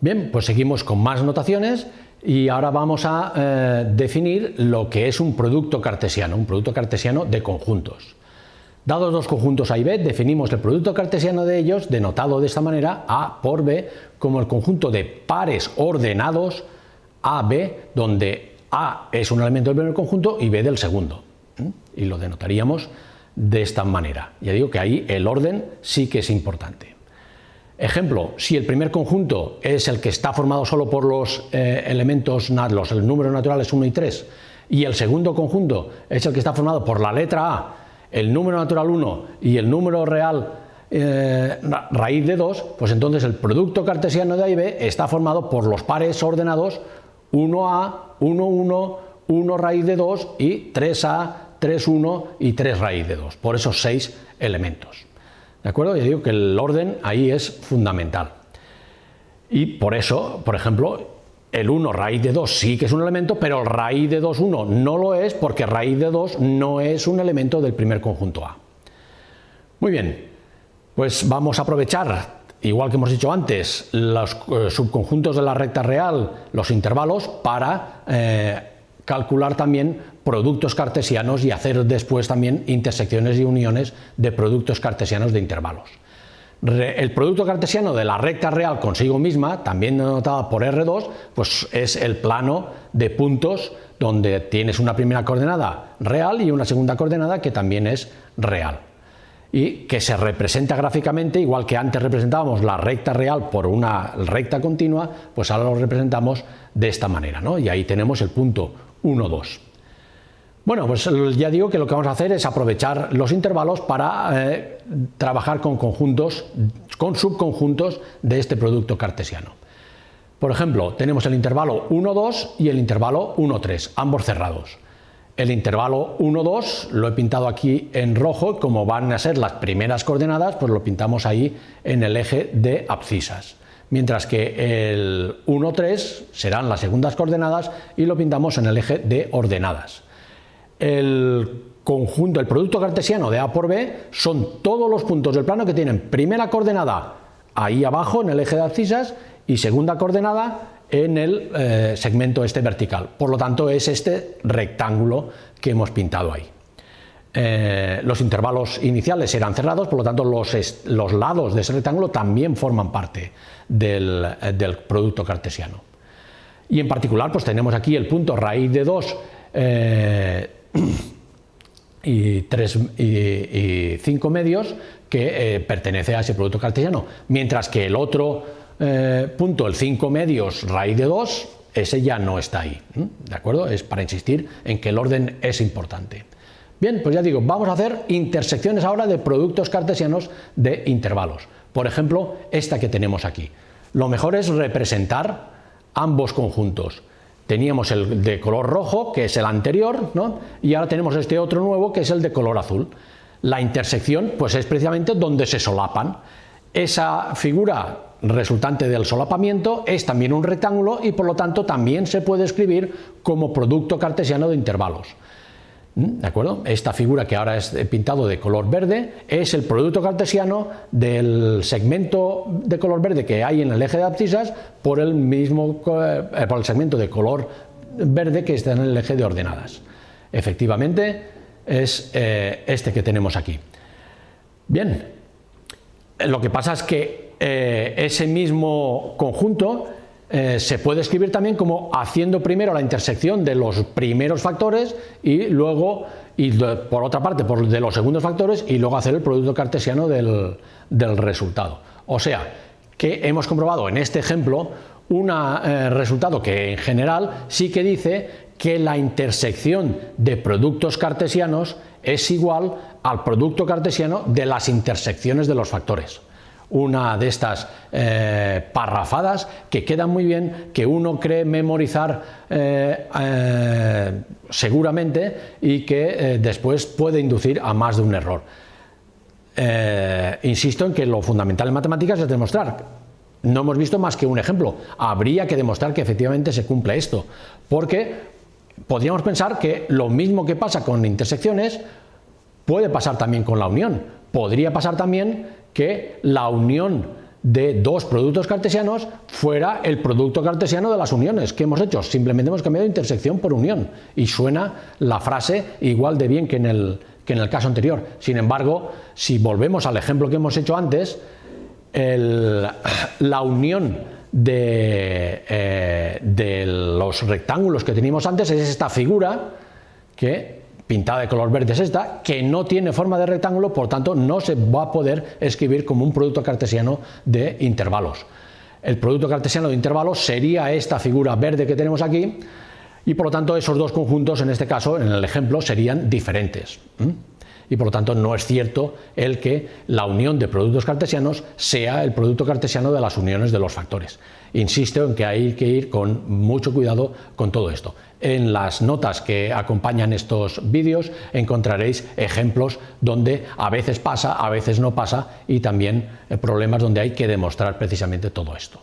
Bien, pues seguimos con más notaciones y ahora vamos a eh, definir lo que es un producto cartesiano, un producto cartesiano de conjuntos. Dados dos conjuntos A y B, definimos el producto cartesiano de ellos, denotado de esta manera, A por B, como el conjunto de pares ordenados AB, donde A es un elemento del primer conjunto y B del segundo. Y lo denotaríamos de esta manera. Ya digo que ahí el orden sí que es importante. Ejemplo, si el primer conjunto es el que está formado solo por los eh, elementos, los números naturales 1 y 3, y el segundo conjunto es el que está formado por la letra A, el número natural 1 y el número real eh, raíz de 2, pues entonces el producto cartesiano de A y B está formado por los pares ordenados 1A, 1, 1, 1 raíz de 2 y 3A, 3, 1 y 3 raíz de 2, por esos seis elementos. ¿De acuerdo? Ya digo que el orden ahí es fundamental. Y por eso, por ejemplo, el 1 raíz de 2 sí que es un elemento, pero el raíz de 2, 1 no lo es porque raíz de 2 no es un elemento del primer conjunto A. Muy bien, pues vamos a aprovechar, igual que hemos dicho antes, los eh, subconjuntos de la recta real, los intervalos, para eh, calcular también productos cartesianos y hacer después también intersecciones y uniones de productos cartesianos de intervalos. El producto cartesiano de la recta real consigo misma, también denotada por R2, pues es el plano de puntos donde tienes una primera coordenada real y una segunda coordenada que también es real y que se representa gráficamente, igual que antes representábamos la recta real por una recta continua, pues ahora lo representamos de esta manera, ¿no? y ahí tenemos el punto 1, 2. Bueno, pues ya digo que lo que vamos a hacer es aprovechar los intervalos para eh, trabajar con conjuntos, con subconjuntos de este producto cartesiano. Por ejemplo, tenemos el intervalo 1, 2 y el intervalo 1, 3, ambos cerrados. El intervalo 1, 2 lo he pintado aquí en rojo, como van a ser las primeras coordenadas, pues lo pintamos ahí en el eje de abscisas. Mientras que el 1, 3 serán las segundas coordenadas y lo pintamos en el eje de ordenadas el conjunto, el producto cartesiano de A por B son todos los puntos del plano que tienen primera coordenada ahí abajo en el eje de abscisas y segunda coordenada en el eh, segmento este vertical. Por lo tanto es este rectángulo que hemos pintado ahí. Eh, los intervalos iniciales serán cerrados, por lo tanto los, lados de ese rectángulo también forman parte del, eh, del, producto cartesiano. Y en particular pues tenemos aquí el punto raíz de 2 y, tres, y, cinco medios que eh, pertenece a ese producto cartesiano, mientras que el otro eh, punto, el 5 medios raíz de 2, ese ya no está ahí, ¿de acuerdo? Es para insistir en que el orden es importante. Bien, pues ya digo, vamos a hacer intersecciones ahora de productos cartesianos de intervalos. Por ejemplo, esta que tenemos aquí. Lo mejor es representar ambos conjuntos. Teníamos el de color rojo, que es el anterior, ¿no? y ahora tenemos este otro nuevo, que es el de color azul. La intersección pues es precisamente donde se solapan. Esa figura resultante del solapamiento es también un rectángulo y por lo tanto también se puede escribir como producto cartesiano de intervalos. ¿Mm? ¿De acuerdo? Esta figura que ahora es pintado de color verde es el producto cartesiano del segmento de color verde que hay en el eje de abscisas por el mismo eh, por el segmento de color verde que está en el eje de ordenadas. Efectivamente es eh, este que tenemos aquí. Bien, lo que pasa es que eh, ese mismo conjunto eh, se puede escribir también como haciendo primero la intersección de los primeros factores y luego, y por otra parte, por de los segundos factores y luego hacer el producto cartesiano del, resultado. O sea, que hemos comprobado en este ejemplo un eh, resultado que en general sí que dice que la intersección de productos cartesianos es igual al producto cartesiano de las intersecciones de los factores una de estas eh, parrafadas que quedan muy bien, que uno cree memorizar eh, eh, seguramente y que después puede inducir a más de un error. insisto en que lo fundamental en matemáticas es demostrar. No hemos visto más que un ejemplo. Habría que demostrar que efectivamente se cumple esto, porque podríamos pensar que lo mismo que pasa con intersecciones puede pasar también con la unión. Podría pasar también que la unión de dos productos cartesianos fuera el producto cartesiano de las uniones. ¿Qué hemos hecho? Simplemente hemos cambiado intersección por unión y suena la frase igual de bien que en el, que en el caso anterior. Sin embargo, si volvemos al ejemplo que hemos hecho antes, la unión de, eh, de los rectángulos que teníamos antes es esta figura que pintada de color verde es esta, que no tiene forma de rectángulo, por tanto no se va a poder escribir como un producto cartesiano de intervalos. El producto cartesiano de intervalos sería esta figura verde que tenemos aquí, y por lo tanto esos dos conjuntos, en este caso, en el ejemplo, serían diferentes. Y por lo tanto no es cierto el que la unión de productos cartesianos sea el producto cartesiano de las uniones de los factores. Insisto en que hay que ir con mucho cuidado con todo esto. En las notas que acompañan estos vídeos encontraréis ejemplos donde a veces pasa, a veces no pasa y también eh, problemas donde hay que demostrar precisamente todo esto.